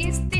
este